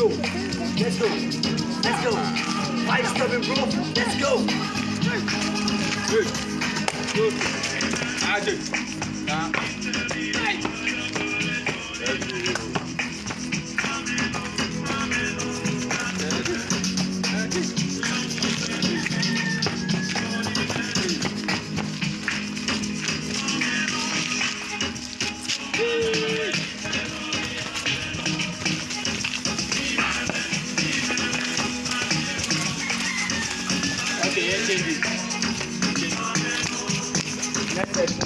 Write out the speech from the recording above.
Let's go. Let's go. Five seven, bro. Let's go. Good. Good. Ah. Let's change it. Change.